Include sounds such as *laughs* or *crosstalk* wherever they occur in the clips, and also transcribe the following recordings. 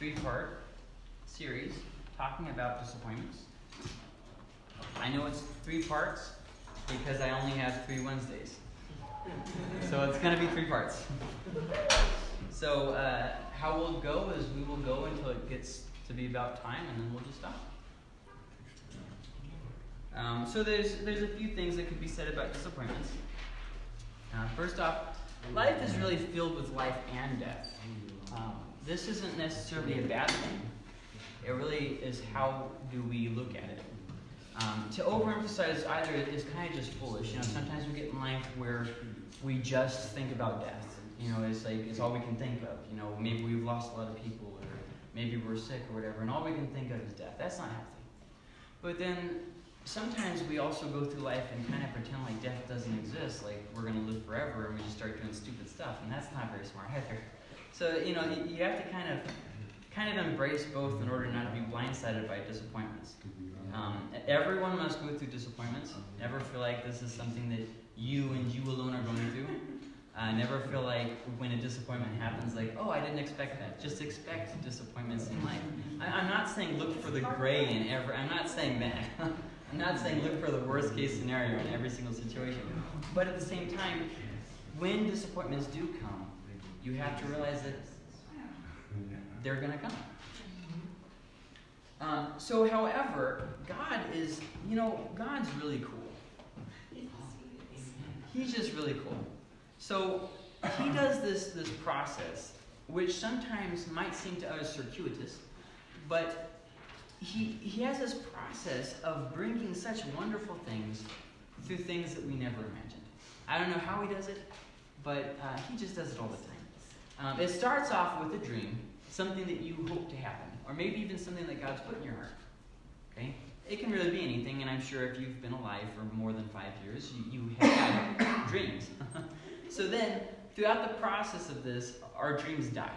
three part series talking about disappointments. I know it's three parts because I only have three Wednesdays. So it's going to be three parts. So, uh, how we'll go is we will go until it gets to be about time and then we'll just stop. Um, so there's there's a few things that could be said about disappointments. Uh, first off, life is really filled with life and death. Um, this isn't necessarily a bad thing. It really is how do we look at it. Um, to overemphasize either is kind of just foolish. You know, sometimes we get in life where we just think about death. You know, it's like it's all we can think of. You know, maybe we've lost a lot of people, or maybe we're sick or whatever, and all we can think of is death. That's not healthy. But then sometimes we also go through life and kind of pretend like death doesn't exist, like we're going to live forever, and we just start doing stupid stuff, and that's not very smart either. So you know, you, have to kind of kind of embrace both in order not to be blindsided by disappointments. Um, everyone must go through disappointments. Never feel like this is something that you and you alone are going through. Uh, never feel like when a disappointment happens, like, oh, I didn't expect that. Just expect disappointments in life. I, am not saying look for the gray in every. I'm not saying that. *laughs* I'm not saying look for the worst case scenario in every single situation. But at the same time, when disappointments do come, you have to realize that they're going to come. Um, so, however, God is, you know, God's really cool. He's just really cool. So, he does this, this process, which sometimes might seem to us circuitous, but he, he has this process of bringing such wonderful things through things that we never imagined. I don't know how he does it, but uh, he just does it all the time. Um, it starts off with a dream, something that you hope to happen, or maybe even something that God's put in your heart. Okay? It can really be anything, and I'm sure if you've been alive for more than five years, you, you have had *coughs* dreams. *laughs* so then, throughout the process of this, our dreams die.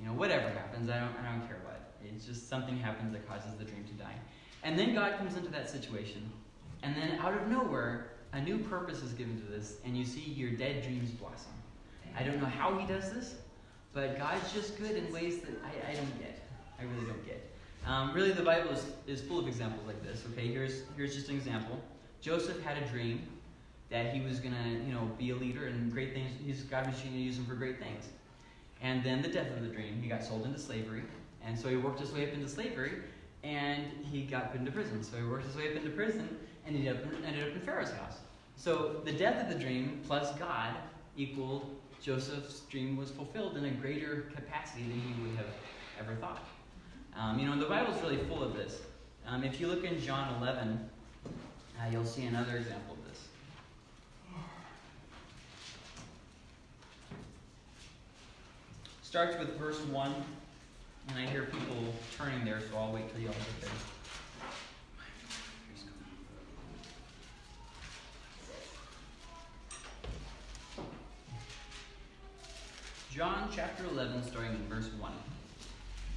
You know, whatever happens, I don't, I don't care what. It's just something happens that causes the dream to die. And then God comes into that situation, and then out of nowhere, a new purpose is given to this, and you see your dead dreams blossom. I don't know how He does this, but God's just good in ways that I, I don't get. I really don't get. Um, really, the Bible is, is full of examples like this. Okay, here's here's just an example. Joseph had a dream that he was gonna, you know, be a leader and great things. He's God was going to use him for great things. And then the death of the dream, he got sold into slavery, and so he worked his way up into slavery, and he got put into prison. So he worked his way up into prison, and he ended up, ended up in Pharaoh's house. So the death of the dream plus God equaled Joseph's dream was fulfilled in a greater capacity than he would have ever thought. Um, you know, the Bible is really full of this. Um, if you look in John 11, uh, you'll see another example of this. Starts with verse 1, and I hear people turning there, so I'll wait till you all get there. John chapter 11, starting in verse 1.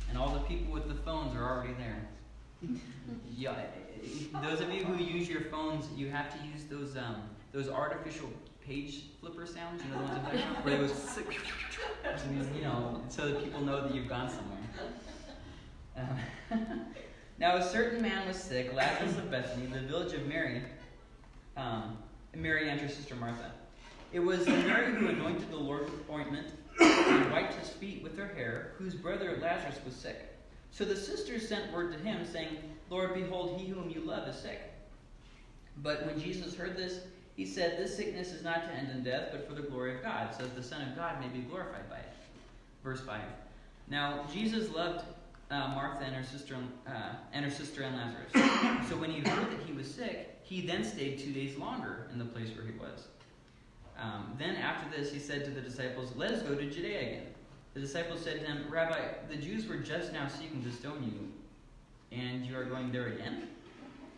And all the people with the phones are already there. *laughs* yeah, those of you who use your phones, you have to use those um, those artificial page flipper sounds. You know the ones where it goes, *laughs* you know, so that people know that you've gone somewhere. Um, *laughs* now, a certain man was sick, Lazarus of Bethany, in the village of Mary. Um, Mary and her sister Martha. It was Mary who anointed the Lord with ointment and wiped his feet with her hair, whose brother Lazarus was sick. So the sisters sent word to him, saying, Lord, behold, he whom you love is sick. But when Jesus heard this, he said, This sickness is not to end in death, but for the glory of God, so that the Son of God may be glorified by it. Verse 5. Now, Jesus loved uh, Martha and her sister uh, and her sister and Lazarus. *coughs* so when he heard that he was sick, he then stayed two days longer in the place where he was. Um, then after this, he said to the disciples, Let us go to Judea again. The disciples said to him, Rabbi, the Jews were just now seeking to stone you, and you are going there again?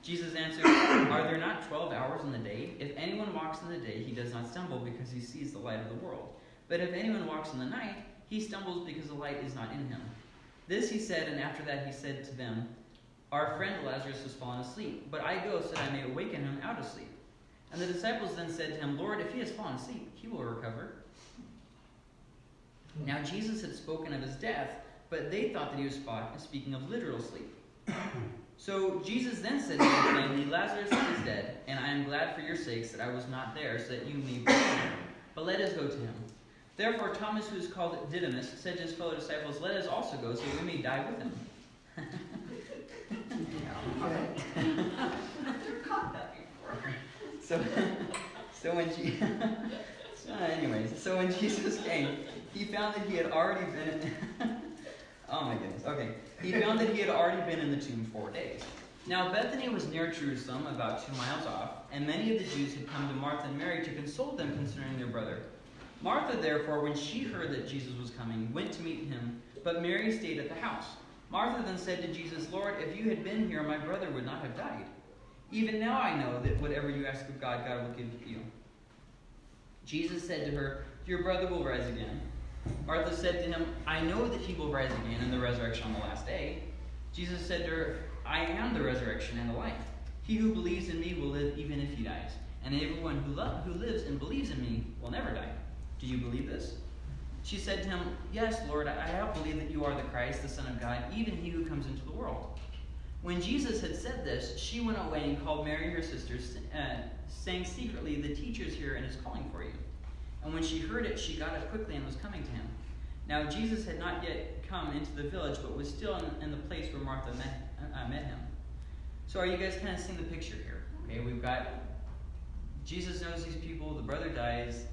Jesus answered, *coughs* Are there not twelve hours in the day? If anyone walks in the day, he does not stumble because he sees the light of the world. But if anyone walks in the night, he stumbles because the light is not in him. This he said, and after that he said to them, Our friend Lazarus has fallen asleep, but I go so that I may awaken him out of sleep. And the disciples then said to him, Lord, if he has fallen asleep, he will recover. Now Jesus had spoken of his death, but they thought that he was speaking of literal sleep. *coughs* So Jesus then said to them plainly, Lazarus is dead, and I am glad for your sakes that I was not there, so that you may believe. But let us go to him. Therefore Thomas, who is called Didymus, said to his fellow disciples, Let us also go, so we may die with him. *laughs* so, *laughs* so when she, *laughs* so anyways, so when Jesus came, he found that he had already been. *laughs* oh my goodness. Okay, he found that he had already been in the tomb four days. Now Bethany was near Jerusalem, about two miles off, and many of the Jews had come to Martha and Mary to console them concerning their brother. Martha, therefore, when she heard that Jesus was coming, went to meet him, but Mary stayed at the house. Martha then said to Jesus, Lord, if you had been here, my brother would not have died. Even now I know that whatever you ask of God, God will give you. Jesus said to her, Your brother will rise again. Martha said to him, I know that he will rise again in the resurrection on the last day. Jesus said to her, I am the resurrection and the life. He who believes in me will live even if he dies, and everyone who, who lives and believes in me will never die. Do you believe this? She said to him, Yes, Lord, I have believed that you are the Christ, the Son of God, even he who comes into the world. When Jesus had said this, she went away and called Mary her sister, uh, saying secretly, The teacher is here and is calling for you. And when she heard it, she got up quickly and was coming to him. Now Jesus had not yet come into the village, but was still in, in the place where Martha met, uh, met him. So are you guys kind of seeing the picture here? Okay, we've got Jesus knows these people, the brother dies,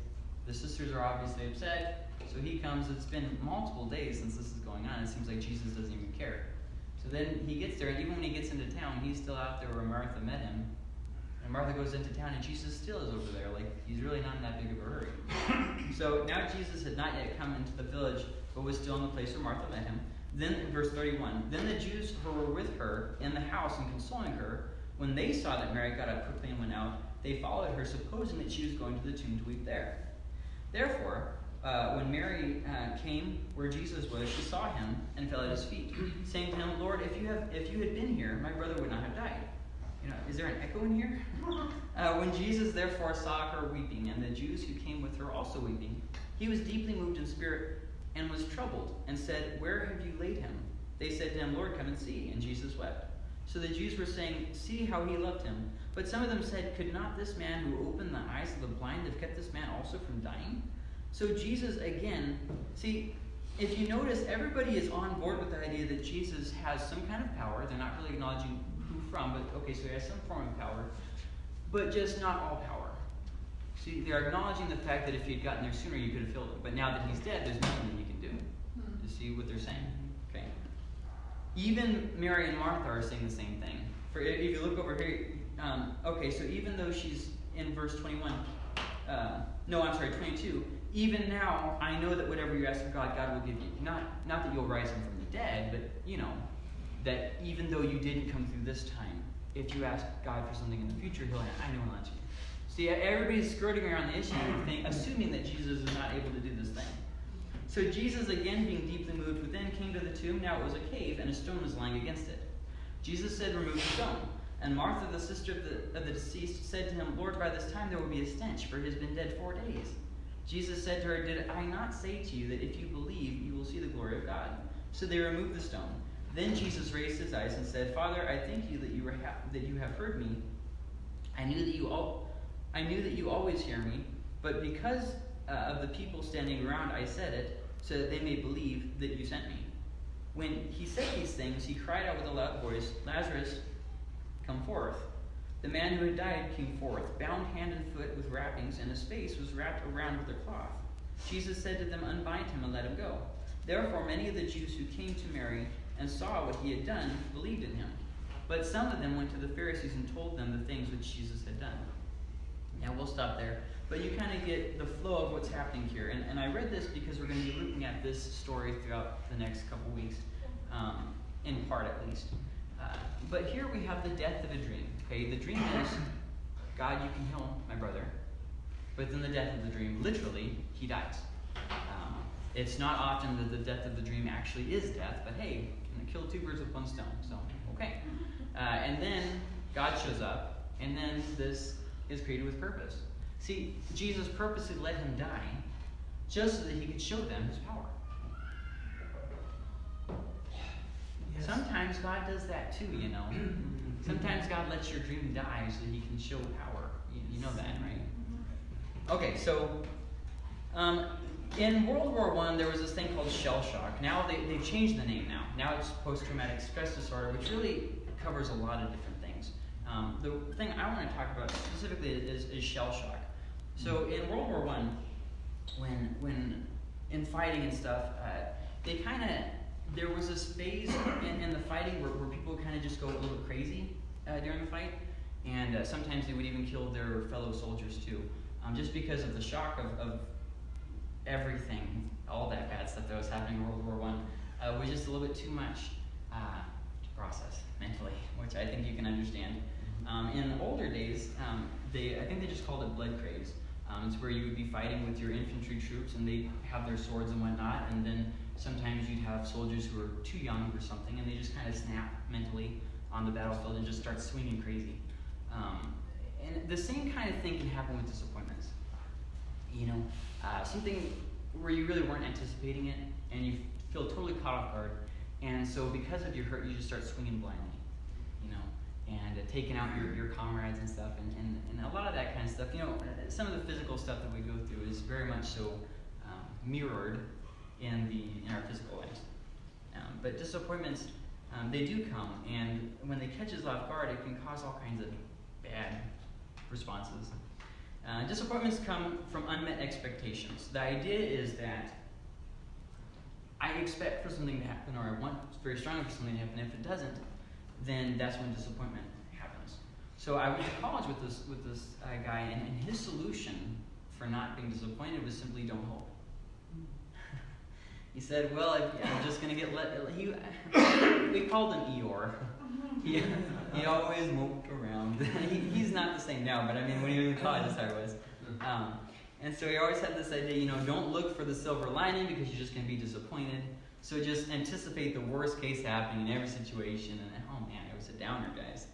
the sisters are obviously upset, so he comes. It's been multiple days since this is going on. It seems like Jesus doesn't even care. So then he gets there, and even when he gets into town, he's still out there where Martha met him. And Martha goes into town, and Jesus still is over there. Like, he's really not in that big of a hurry. *coughs* so now Jesus had not yet come into the village, but was still in the place where Martha met him. Then, verse 31, then the Jews who were with her in the house and consoling her, when they saw that Mary got up quickly and went out, they followed her, supposing that she was going to the tomb to weep there. Therefore, uh, when Mary uh, came where Jesus was, she saw him and fell at his feet, saying to him, "Lord, if you have, if you had been here, my brother would not have died." You know, is there an echo in here? *laughs* Uh, when Jesus therefore saw her weeping, and the Jews who came with her also weeping, he was deeply moved in spirit and was troubled, and said, "Where have you laid him?" They said to him, "Lord, come and see." And Jesus wept. So the Jews were saying, "See how he loved him." But some of them said, "Could not this man who opened the eyes of the blind have kept this man also from dying?" So Jesus, again, see, if you notice, everybody is on board with the idea that Jesus has some kind of power. They're not really acknowledging who from, but okay, so he has some form of power, but just not all power. See, they're acknowledging the fact that if he had gotten there sooner, you could have killed him. But now that he's dead, there's nothing that you can do. You see what they're saying? Okay. Even Mary and Martha are saying the same thing. For if you look over here, um, okay, so even though she's in verse 21, uh, no, I'm sorry, 22 even now I know that whatever you ask of God, God will give you. Not not that you'll rise him from the dead, but you know, that even though you didn't come through this time, if you ask God for something in the future, he'll I know he'll answer you. See, everybody's skirting around the issue, think, assuming that Jesus is not able to do this thing. So Jesus, again being deeply moved within, came to the tomb. Now it was a cave, and a stone was lying against it. Jesus said, Remove the stone. And Martha, the sister of the, of the deceased, said to him, Lord, by this time there will be a stench, for he has been dead four days. Jesus said to her, Did I not say to you that if you believe, you will see the glory of God? So they removed the stone. Then Jesus raised his eyes and said, Father, I thank you that you, were ha- that you have heard me. I knew that you all, I knew that you always hear me, but because uh, of the people standing around, I said it, so that they may believe that you sent me. When he said these things, he cried out with a loud voice, Lazarus, come forth. The man who had died came forth, bound hand and foot with wrappings, and his face was wrapped around with a cloth. Jesus said to them, Unbind him and let him go. Therefore, many of the Jews who came to Mary and saw what he had done believed in him. But some of them went to the Pharisees and told them the things which Jesus had done. Now, we'll stop there. But you kind of get the flow of what's happening here. And, and I read this because we're going to be looking at this story throughout the next couple weeks, um, in part at least. Uh, but here we have the death of a dream. Okay, the dream is, God, you can heal my brother. But then the death of the dream, literally, he dies. Um, it's not often that the death of the dream actually is death, but hey, can kill two birds with one stone. So, okay. Uh, and then God shows up, and then this is created with purpose. See, Jesus purposely let him die just so that he could show them his power. Sometimes God does that too, you know. sometimes God lets your dream die so He can show power. You, you know that, right? Okay, so um, in World War One, there was this thing called shell shock. Now they, they've changed the name now. Now it's post-traumatic stress disorder, which really covers a lot of different things. Um, the thing I want to talk about specifically is, is shell shock. So in World War One, when when in fighting and stuff, uh, they kind of there was this phase in, in the fighting where, where people kind of just go a little crazy uh, during the fight, and uh, sometimes they would even kill their fellow soldiers too, um, just because of the shock of, of everything, all that bad stuff that was happening in World War One uh, was just a little bit too much uh, to process mentally, which I think you can understand. Um, in older days, um, they I think they just called it blood craze. Um, it's where you would be fighting with your infantry troops, and they have their swords and whatnot, and then sometimes you'd have soldiers who are too young or something, and they just kind of snap mentally on the battlefield and just start swinging crazy. Um, and the same kind of thing can happen with disappointments. You know, uh, something where you really weren't anticipating it, and you feel totally caught off guard, and so because of your hurt, you just start swinging blindly. You know, and uh, taking out your, your comrades and stuff, and, and, and a lot of that kind of stuff. You know, some of the physical stuff that we go through is very much so um, mirrored in the in our physical lives. Um, but disappointments, um, they do come, and when they catch us off guard, it can cause all kinds of bad responses. Uh, disappointments come from unmet expectations. The idea is that I expect for something to happen, or I want very strongly for something to happen. If it doesn't, then that's when disappointment happens. So I went to college with this with this uh, guy, and, and his solution for not being disappointed was simply don't hope. He said, "Well, I'm just gonna get let." He, we called him Eeyore. *laughs* He, he always moped around. *laughs* he, he's not the same now, but I mean, when he was in college, that's how he was. Um, and so he always had this idea, you know, don't look for the silver lining because you're just going to be disappointed. So just anticipate the worst case happening in every situation. And oh man, it was a downer, guys.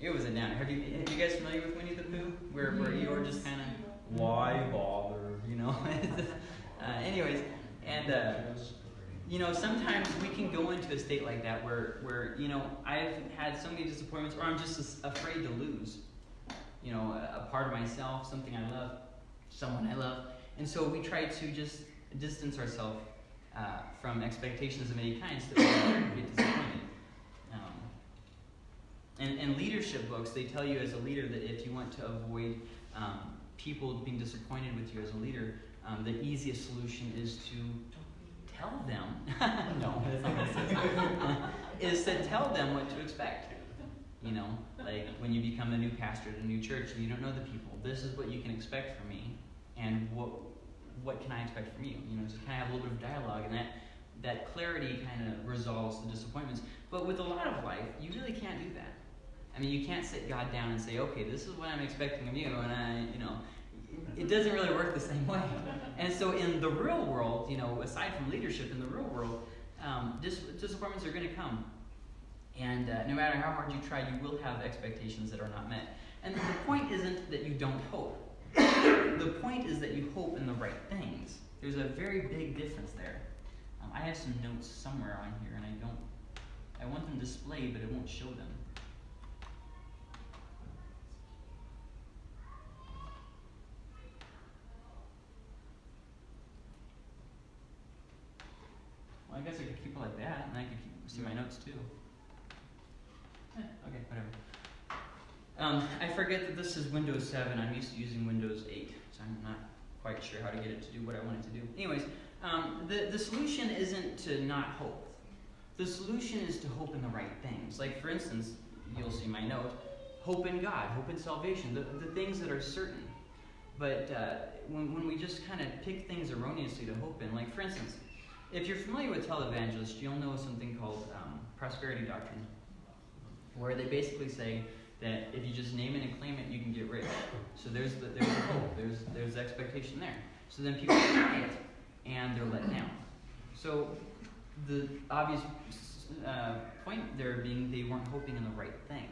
It was a downer. Have you, are you guys familiar with Winnie the Pooh? Where, where Eeyore just kind of, why bother, you know? *laughs* uh, anyways, and uh, you know, sometimes we can go into a state like that where, where you know, I've had so many disappointments, or I'm just afraid to lose, you know, a, a part of myself, something I love, someone I love, and so we try to just distance ourselves uh, from expectations of any kinds that we get disappointed. Um, and, and leadership books, they tell you as a leader that if you want to avoid um, people being disappointed with you as a leader, um, the easiest solution is to tell them, *laughs* no, *laughs* *laughs* is to tell them what to expect. You know, like when you become a new pastor at a new church and you don't know the people, this is what you can expect from me, and what what can I expect from you? You know, just kind of have a little bit of dialogue, and that that clarity kind of resolves the disappointments. But with a lot of life, you really can't do that. I mean, you can't sit God down and say, okay, this is what I'm expecting of you, and I, you know, it doesn't really work the same *laughs* way. And so, in the real world, you know, aside from leadership, in the real world, um, dis- disappointments are going to come. And uh, no matter how hard you try, you will have expectations that are not met. And the point isn't that you don't hope. the point is that you hope in the right things. There's a very big difference there. Um, I have some notes somewhere on here, and I don't. I want them displayed, but it won't show them. Well, I guess I could keep it like that, and I could keep, too. Eh, okay, whatever. Um, I forget that this is Windows 7. I'm used to using Windows 8, so I'm not quite sure how to get it to do what I want it to do. Anyways, um, the, the solution isn't to not hope. The solution is to hope in the right things. Like, for instance, you'll see my note hope in God, hope in salvation, the, the things that are certain. But uh, when, when we just kind of pick things erroneously to hope in, like, for instance, if you're familiar with televangelists, you'll know something called um, prosperity doctrine, where they basically say that if you just name it and claim it, you can get rich. So there's the, there's the hope, there's there's the expectation there. So then people *coughs* try it, and they're let down. So the obvious uh, point there being they weren't hoping in the right thing.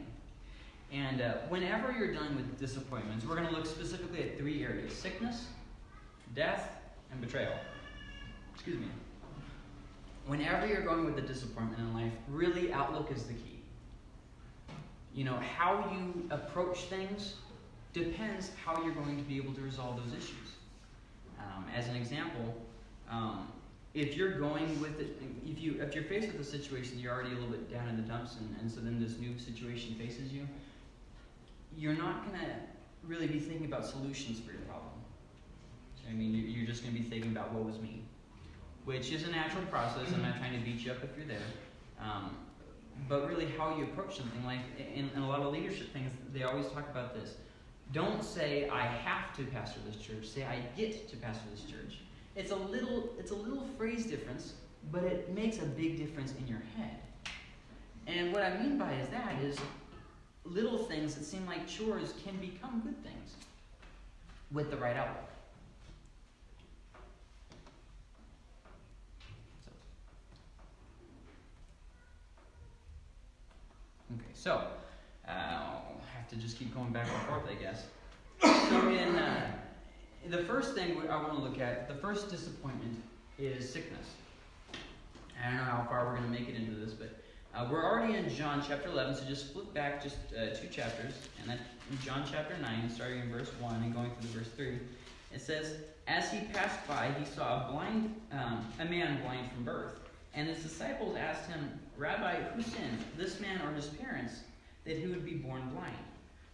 And uh, whenever you're dealing with disappointments, we're going to look specifically at three areas sickness, death, and betrayal. Excuse me. Whenever you're going with a disappointment in life, really outlook is the key. You know, how you approach things depends how you're going to be able to resolve those issues. Um, as an example, um, if you're going with it, if you if you're faced with a situation you're already a little bit down in the dumps, and, and so then this new situation faces you, you're not gonna really be thinking about solutions for your problem. I mean, you're just gonna be thinking about what was me, which is a natural process. I'm not trying to beat you up if you're there. Um, but really, how you approach something, like in, in a lot of leadership things, they always talk about this. Don't say I have to pastor this church. Say I get to pastor this church. It's a little it's a little phrase difference, but it makes a big difference in your head. And what I mean by is that is little things that seem like chores can become good things with the right outlook. Okay, so uh, I'll have to just keep going back and forth, I guess. So in uh, the first thing I want to look at, the first disappointment is sickness. I don't know how far we're going to make it into this, but uh, we're already in John chapter 11, so just flip back just uh, two chapters, and in John chapter 9, starting in verse 1 and going through the verse 3. It says, As he passed by, he saw a blind, um, a man blind from birth. And his disciples asked him, Rabbi, who sinned, this man or his parents, that he would be born blind?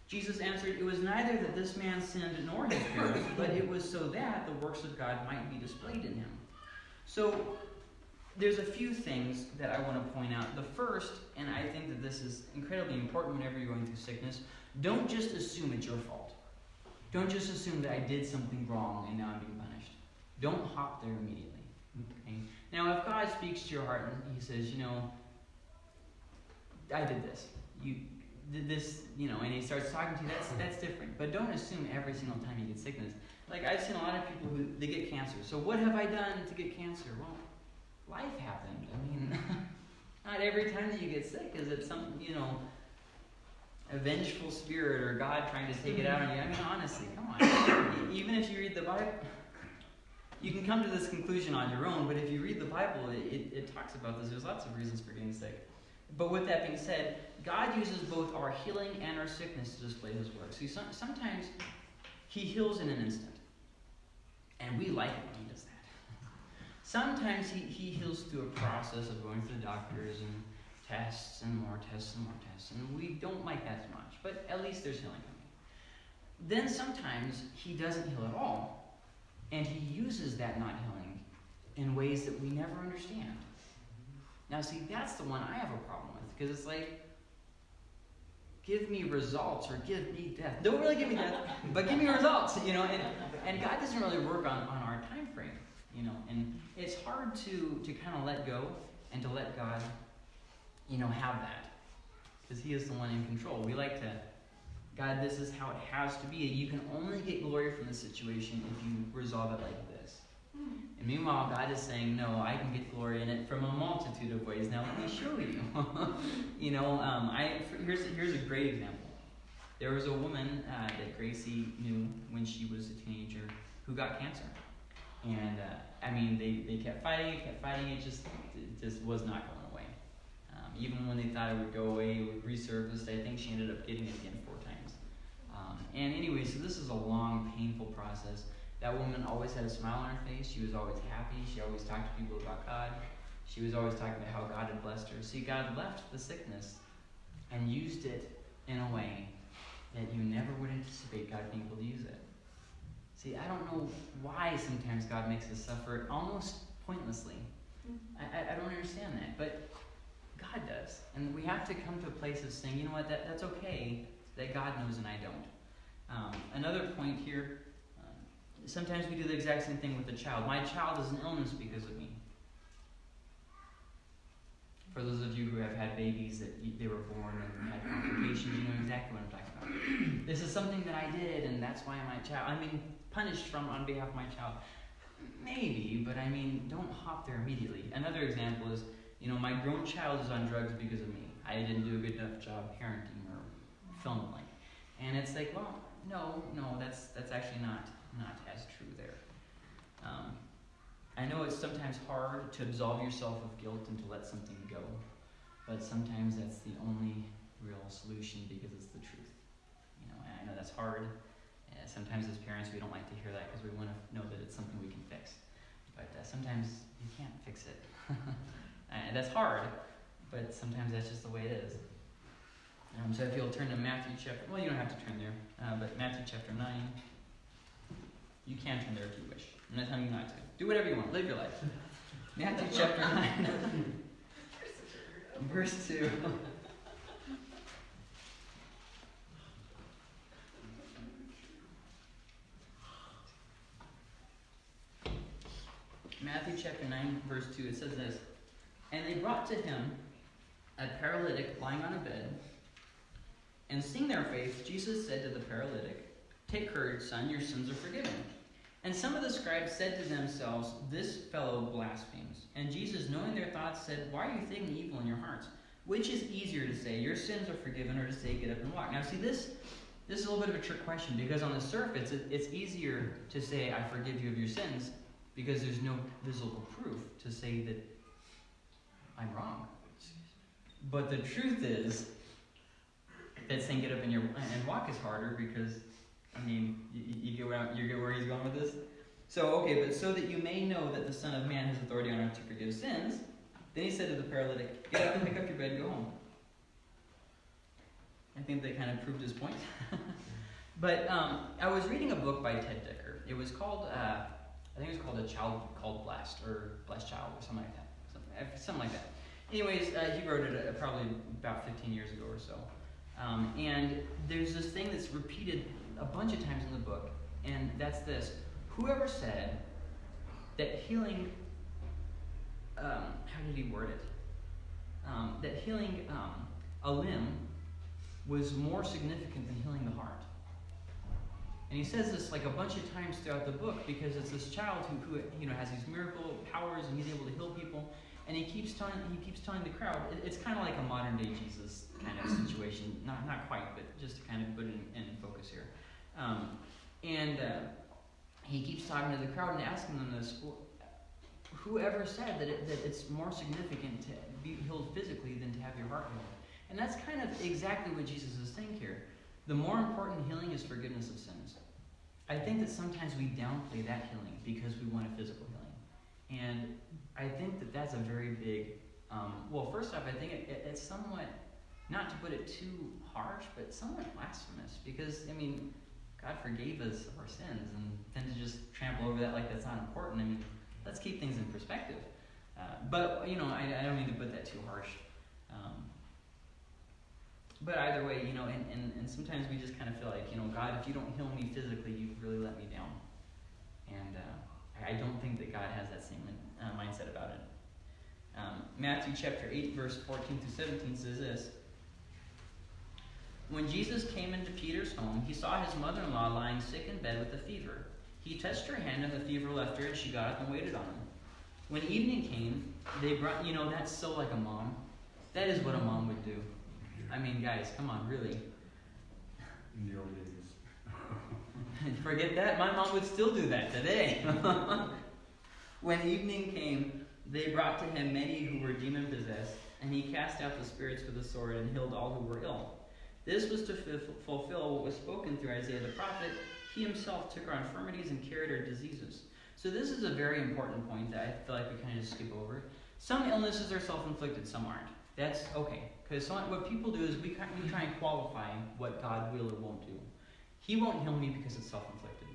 Jesus answered, It was neither that this man sinned nor his parents, but it was so that the works of God might be displayed in him. So, there's a few things that I want to point out. The first, and I think that this is incredibly important whenever you're going through sickness, don't just assume it's your fault. Don't just assume that I did something wrong and now I'm being punished. Don't hop there immediately. Okay? Now, if God speaks to your heart and He says, you know, I did this, you did this, you know, and He starts talking to you, that's that's different. But don't assume every single time you get sickness. Like I've seen a lot of people who they get cancer. So what have I done to get cancer? Well, life happened. I mean, *laughs* not every time that you get sick is it some, you know, a vengeful spirit or God trying to take it out on you. I mean, honestly, come on. Even if you read the Bible, you can come to this conclusion on your own, but if you read the Bible, it, it, it, talks about this. There's lots of reasons for getting sick. But with that being said, God uses both our healing and our sickness to display his work. See, some, sometimes he heals in an instant. And we like it when he does that. *laughs* Sometimes he, he heals through a process of going through the doctors and tests and more tests and more tests. And we don't like that as much. But at least there's healing coming. Then sometimes he doesn't heal at all and he uses that not healing in ways that we never understand. Now, see, that's the one I have a problem with because it's like, give me results or give me death. Don't really give me death, but give me results, you know. And, and God doesn't really work on, on our time frame, you know. And it's hard to, to kind of let go and to let God, you know, have that because He is the one in control. We like to God, this is how it has to be. You can only get glory from the situation if you resolve it like this. And meanwhile, God is saying, No, I can get glory in it from a multitude of ways. Now, let me show you. *laughs* you know, um, I, here's, here's a great example. There was a woman uh, that Gracie knew when she was a teenager who got cancer. And, uh, I mean, they, they kept fighting, kept fighting. It just, it just was not going away. Um, even when they thought it would go away, it would resurface. I think she ended up getting it again and anyway, so this is a long, painful process. That woman always had a smile on her face. She was always happy. She always talked to people about God. She was always talking about how God had blessed her. See, God left the sickness and used it in a way that you never would anticipate God being able to use it. See, I don't know why sometimes God makes us suffer almost pointlessly. Mm-hmm. I, I, I don't understand that, but God does. And we have to come to a place of saying, you know what, that, that's okay that God knows and I don't. Um, another point here uh, sometimes we do the exact same thing with a child. My child is an illness because of me. For those of you who have had babies that they were born and had complications, you know exactly what I'm talking about. this is something that I did, and that's why my child. I mean, punished from on behalf of my child. Maybe, but I mean, don't hop there immediately. Another example is, you know, my grown child is on drugs because of me. I didn't do a good enough job parenting or in the. And it's like, well, no, no, that's that's actually not not as true there. Um, I know it's sometimes hard to absolve yourself of guilt and to let something go, but sometimes that's the only real solution because it's the truth. You know, and I know that's hard. Sometimes as parents we don't like to hear that because we want to know that it's something we can fix, but uh, sometimes you can't fix it, *laughs* and that's hard. But sometimes that's just the way it is. Um, so if you'll turn to Matthew chapter, well, you don't have to turn there, uh, but Matthew chapter 9. You can turn there if you wish. I'm not telling you not to. Do whatever you want. Live your life. Matthew chapter 9, *laughs* verse 2. *laughs* Matthew chapter 9, verse 2, it says this And they brought to him a paralytic lying on a bed. And seeing their faith, Jesus said to the paralytic, Take courage, son, your sins are forgiven. And some of the scribes said to themselves, This fellow blasphemes. And Jesus, knowing their thoughts, said, Why are you thinking evil in your hearts? Which is easier to say, Your sins are forgiven, or to say, Get up and walk? Now, see, this, this is a little bit of a trick question because on the surface, it, it's easier to say, I forgive you of your sins because there's no visible proof to say that I'm wrong. But the truth is that saying get up and, your, and walk is harder because I mean, you, you, get where you get where he's going with this. So okay, but so that you may know that the Son of Man has authority on earth to forgive sins, then he said to the paralytic, "Get up and pick up your bed and go home." I think that kind of proved his point. *laughs* but um, I was reading a book by Ted Dekker. It was called, uh, I think it was called A Child Called Blessed or Blessed Child or something like that, something, something like that. Anyways, uh, he wrote it uh, probably about 15 years ago or so. Um, and there's this thing that's repeated a bunch of times in the book, and that's this. Whoever said that healing, um, how did he word it? Um, that healing um, a limb was more significant than healing the heart. And he says this like a bunch of times throughout the book because it's this child who, who you know has these miracle powers and he's able to heal people. And he keeps telling he keeps telling the crowd. It, it's kind of like a modern day Jesus kind of situation. Not not quite, but just to kind of put it in, in focus here. Um, and uh, he keeps talking to the crowd and asking them this whoever said that, it, that it's more significant to be healed physically than to have your heart healed? And that's kind of exactly what Jesus is saying here. The more important healing is forgiveness of sins. I think that sometimes we downplay that healing because we want a physical. And I think that that's a very big, um, well, first off, I think it, it, it's somewhat, not to put it too harsh, but somewhat blasphemous because, I mean, God forgave us our sins, and then to just trample over that like that's not important. I mean, let's keep things in perspective. Uh, but you know, I, I, don't mean to put that too harsh. Um, but either way, you know, and, and, and sometimes we just kind of feel like, you know, God, if you don't heal me physically, you've really let me down. And uh, I don't think that God has that same uh, mindset about it. Um, Matthew chapter 8, verse 14 through 17 says this. When Jesus came into Peter's home, he saw his mother in law lying sick in bed with a fever. He touched her hand, and the fever left her, and she got up and waited on him. When evening came, they brought, you know, that's so like a mom. That is what a mom would do. I mean, guys, come on, really. In the old days. *laughs* Forget that. My mom would still do that today. *laughs* when evening came, they brought to him many who were demon possessed, and he cast out the spirits with a sword and healed all who were ill. This was to fulfill what was spoken through Isaiah the prophet. He himself took our infirmities and carried our diseases. So this is a very important point that I feel like we kind of just skip over. Some illnesses are self-inflicted, some aren't. That's okay, because what people do is we, we try and qualify what God will or won't do. He won't heal me because it's self-inflicted,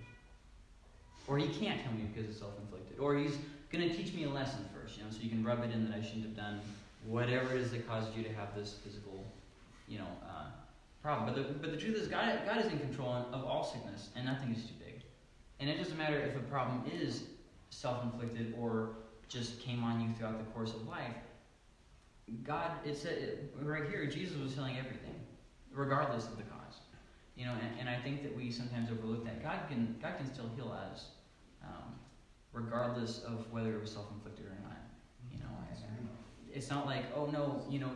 or He can't heal me because it's self-inflicted, or He's going to teach me a lesson first, you know, so you can rub it in that I shouldn't have done whatever it is that caused you to have this physical, you know, uh, problem. But the, but the truth is, God, God is in control of all sickness, and nothing is too big. And it doesn't matter if a problem is self inflicted or just came on you throughout the course of life. God, it said right here, Jesus was healing everything, regardless of the cause. You know, and, and I think that we sometimes overlook that. God can, God can still heal us, um, regardless of whether it was self inflicted or not. You know, it's not like, oh no, you know,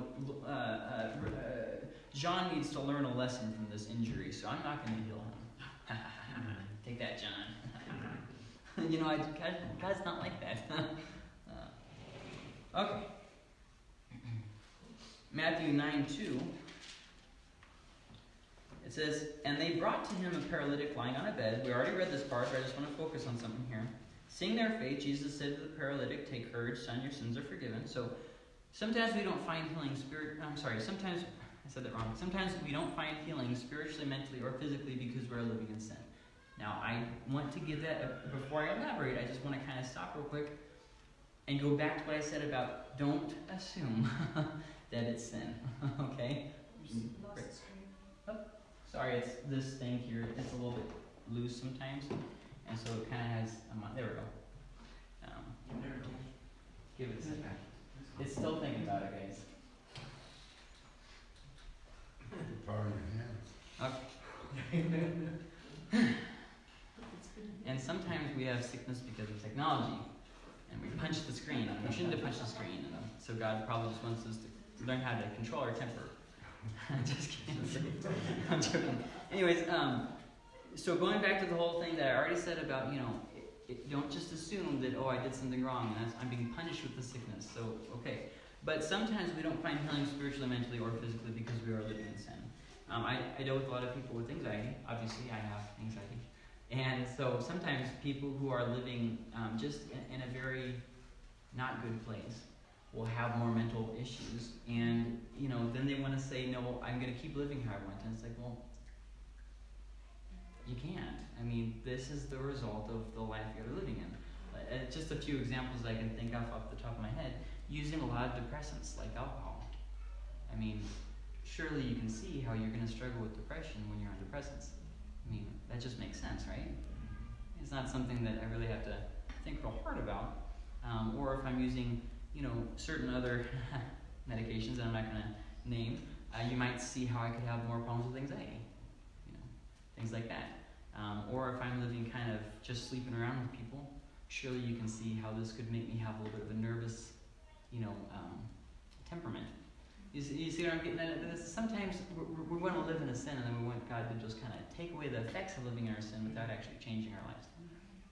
uh, uh, uh John needs to learn a lesson from this injury, so I'm not going to heal him. *laughs* Take that, John. *laughs* you know, I, God, God's not like that. *laughs* uh, okay. *clears throat* Matthew 9 2. It says, And they brought to him a paralytic lying on a bed. We already read this part, but I just want to focus on something here. Seeing their faith, Jesus said to the paralytic, Take courage, son, your sins are forgiven. So sometimes we don't find healing spirit. I'm sorry, sometimes I said that wrong. Sometimes we don't find healing spiritually, mentally, or physically because we're living in sin. Now, I want to give that, before I elaborate, I just want to kind of stop real quick and go back to what I said about don't assume *laughs* that it's sin. *laughs* okay? Sorry, it's this thing here. It's a little bit loose sometimes, and so it kind of has. Um, there we go. Um, give it a second. It's still thinking about it, guys. Power in your hands. Okay. *laughs* And sometimes we have sickness because of technology, and we punch the screen. And we shouldn't have punched the screen. And so God probably just wants us to learn how to control our temper. *laughs* just kidding. *laughs* I'm joking. Anyways, um, so going back to the whole thing that I already said about, you know, it, it, don't just assume that oh I did something wrong and I'm being punished with the sickness. So okay, but sometimes we don't find healing spiritually, mentally, or physically because we are living in sin. Um, I, I deal with a lot of people with anxiety. Obviously, I have anxiety. And so sometimes people who are living um, just in, in, a very not good place will have more mental issues. And, you know, then they want to say, no, I'm going to keep living how I want. And it's like, well, you can't. I mean, this is the result of the life you're living in. Uh, just a few examples I can think of off the top of my head. Using a lot of depressants like alcohol. I mean, surely you can see how you're going to struggle with depression when you're on depressants. I mean, that just makes sense, right? It's not something that I really have to think real hard about. Um, or if I'm using, you know, certain other *laughs* medications that I'm not going to name, uh, you might see how I could have more problems with anxiety. You know, things like that. Um, or if I'm living kind of just sleeping around with people, surely you can see how this could make me have a little bit of a nervous, you know, um, temperament. You see, you see what I'm getting at? Sometimes we, we want to live in a sin, and then we want God to just kind of take away the effects of living in our sin without actually changing our lives.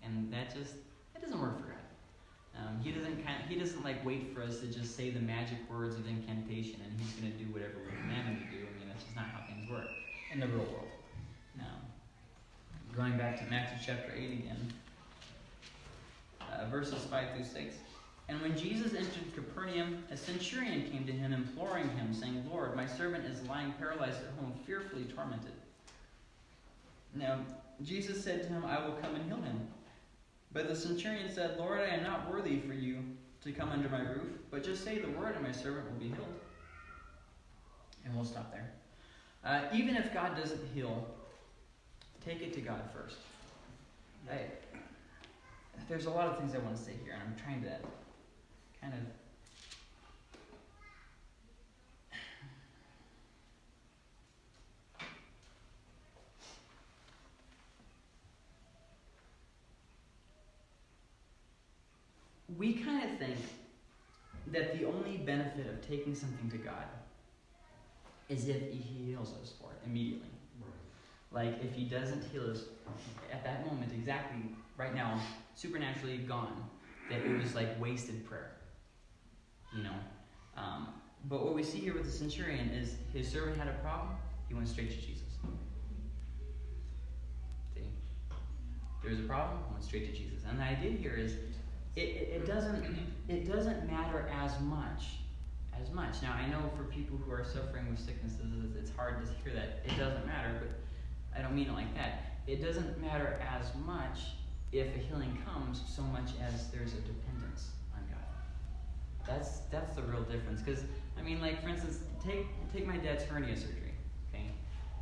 And that just that doesn't work for God. Um, he doesn't kind of, he doesn't like wait for us to just say the magic words of incantation, and he's going to do whatever we command him to do. I mean, that's just not how things work in the real world. Now, going back to Matthew chapter eight again, uh, verses five through six. And when Jesus entered Capernaum, a centurion came to him, imploring him, saying, Lord, my servant is lying paralyzed at home, fearfully tormented. Now, Jesus said to him, I will come and heal him. But the centurion said, Lord, I am not worthy for you to come under my roof, but just say the word, and my servant will be healed. And we'll stop there. Uh, even if God doesn't heal, take it to God first. I, there's a lot of things I want to say here, and I'm trying to kind of we kind of think that the only benefit of taking something to God is if He heals us for it immediately. Right. Like if He doesn't heal us at that moment, exactly right now, supernaturally gone, that it was like wasted prayer you know. Um, but what we see here with the centurion is his servant had a problem, he went straight to Jesus. See? was a problem, he went straight to Jesus. And the idea here is it, it, doesn't it doesn't matter as much as much. Now I know for people who are suffering with sicknesses, it's hard to hear that it doesn't matter, but I don't mean it like that. It doesn't matter as much if a healing comes so much as there's a dependence on God. that's that's the real difference. Because I mean, like for instance, take take my dad's hernia surgery. Okay,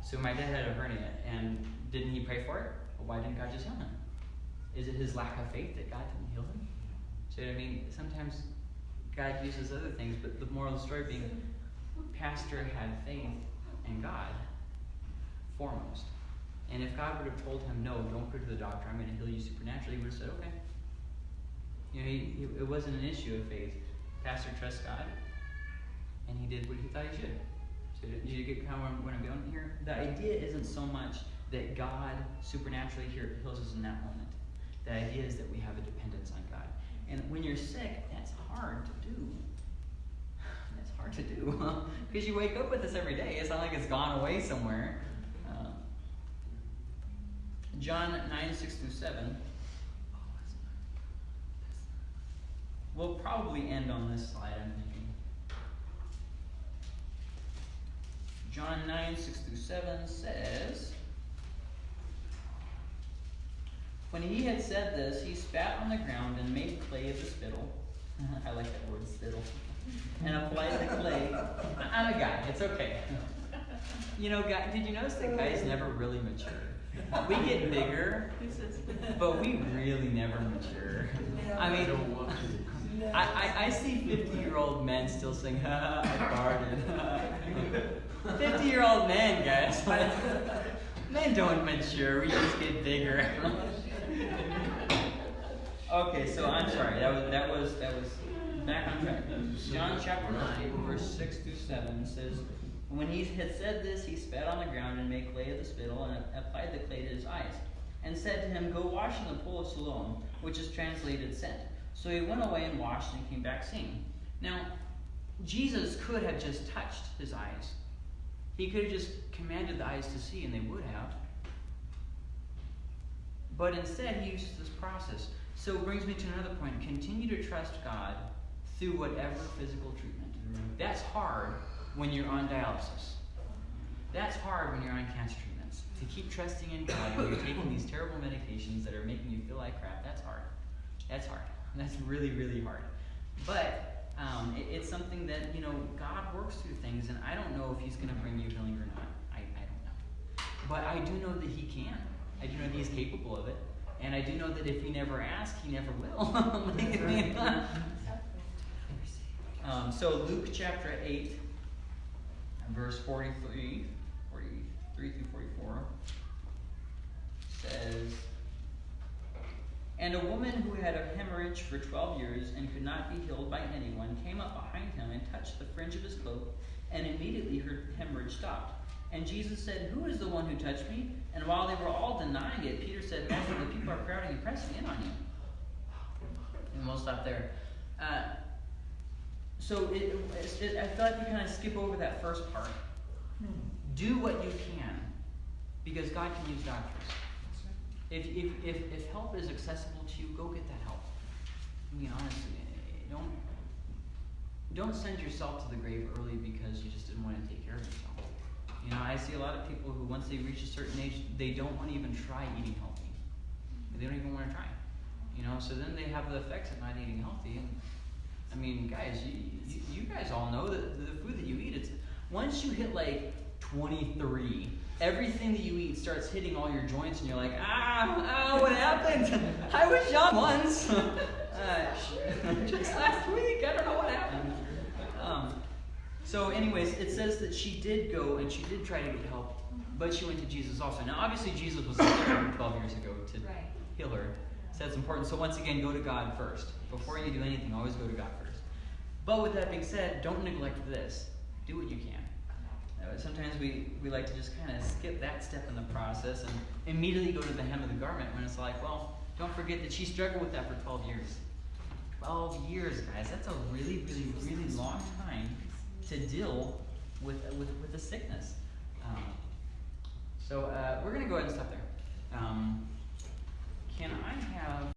so my dad had a hernia, and didn't he pray for it? Well, why didn't God just heal him? Is it his lack of faith that God didn't heal him? I mean, sometimes God uses other things, but the moral of the story being, pastor had faith in God foremost. And if God would have told him, no, don't go to the doctor, I'm going to heal you supernaturally, he would have said, okay. You know, he, he, it wasn't an issue of faith pastor trusts God, and he did what he thought he should. So did you get kind of what I'm going here? The idea isn't so much that God supernaturally here heals us in that moment. The idea is that we have a dependence on God. And when you're sick, that's hard to do. *sighs* That's hard to do. *laughs* Because you wake up with this every day. It's not like it's gone away somewhere. Um, John 9, 6 through 7. We'll probably end on this slide, I'm thinking. John 9, 6 through 7 says, When he had said this, he spat on the ground and made clay of the spittle. *laughs* I like that word, spittle. *laughs* And applied the clay. I'm a guy, it's okay. *laughs* You know, guy, did you notice that guys never really mature? We get bigger, but we really never mature. I mean, I, I, I see 50 year old men still saying, ha, I farted. 50 year old men, guys. Men don't mature, we just get bigger. Okay, so I'm sorry, that was, that was, that was back on track. John chapter 9, verse 6 through 7 says, When he had said this, he spat on the ground and made clay of the spittle and applied the clay to his eyes, and said to him, Go wash in the pool of Siloam, which is translated sent. So he went away and washed and came back seeing. Now, Jesus could have just touched his eyes. He could have just commanded the eyes to see, and they would have. But instead, he uses this process. So it brings me to another point. Continue to trust God through whatever physical treatment. That's hard when you're on dialysis. That's hard when you're on cancer treatments. To keep trusting in God when you're taking these terrible medications that are making you feel like crap, that's hard. That's hard. That's really, really hard. But um, it, it's something that, you know, God works through things, and I don't know if He's going to bring you healing or not. I, I don't know. But I do know that He can. I do know that He's capable of it. And I do know that if He never asks, He never will. *laughs* Like, I mean, *laughs* *laughs* um, so Luke chapter 8, verse 43, 43 through 44 says, And a woman who had a hemorrhage for 12 years and could not be healed by anyone came up behind him and touched the fringe of his cloak, and immediately her hemorrhage stopped. And Jesus said, Who is the one who touched me? And while they were all denying it, Peter said, Master, the people are crowding and pressing in on you. And we'll stop there. Uh, so it, it, it, I feel like we kind of skip over that first part. Do what you can, because God can use doctors. If, if, if, if help is accessible to you, go get that help. I mean, honestly, don't don't send yourself to the grave early because you just didn't want to take care of yourself. You know, I see a lot of people who, once they reach a certain age, they don't want to even try eating healthy. They don't even want to try. You know, so then they have the effects of not eating healthy. And I mean, guys, you, you, you guys all know that the food that you eat, it's once you hit like 23, everything that you eat starts hitting all your joints, and you're like, ah, ah, what happened? I was young once. *laughs* uh, *laughs* just last week, I don't know what happened. Um, so, anyways, it says that she did go and she did try to get help, but she went to Jesus also. Now, obviously, Jesus was there *coughs* 12 years ago to Right. heal her. So that's important. So once again, go to God first. Before you do anything, always go to God first. But with that being said, don't neglect this. Do what you can. Uh, sometimes we, we like to just kind of skip that step in the process and immediately go to the hem of the garment when it's like, well, don't forget that she struggled with that for 12 years. 12 years, guys. That's a really, really, really long time to deal with, with, with a sickness. Um, so uh, we're going to go ahead and stop there. Um, can I have